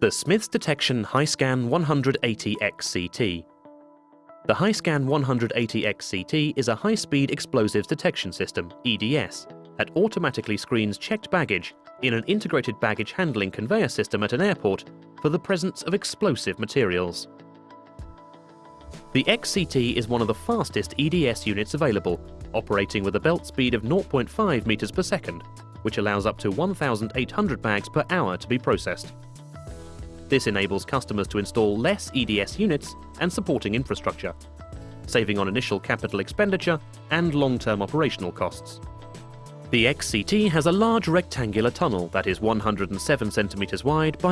The Smiths Detection HiScan 180XCT. The HiScan 180XCT is a high-speed explosives detection system, EDS, that automatically screens checked baggage in an integrated baggage handling conveyor system at an airport for the presence of explosive materials. The XCT is one of the fastest EDS units available, operating with a belt speed of 0.5 meters per second, which allows up to 1,800 bags per hour to be processed. This enables customers to install less EDS units and supporting infrastructure, saving on initial capital expenditure and long-term operational costs. The XCT has a large rectangular tunnel that is 107 centimeters wide by